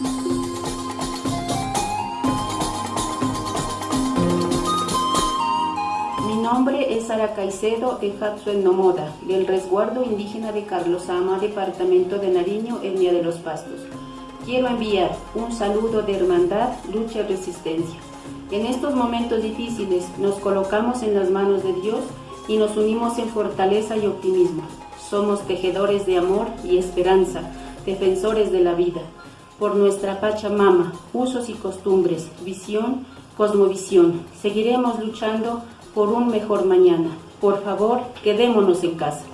Mi nombre es Sara Caicedo de Hatsuel Nomoda, del resguardo indígena de Carlos Ama, departamento de Nariño, Etnia de los Pastos. Quiero enviar un saludo de hermandad, lucha y resistencia. En estos momentos difíciles nos colocamos en las manos de Dios y nos unimos en fortaleza y optimismo. Somos tejedores de amor y esperanza, defensores de la vida. Por nuestra Pachamama, usos y costumbres, visión, cosmovisión, seguiremos luchando por un mejor mañana. Por favor, quedémonos en casa.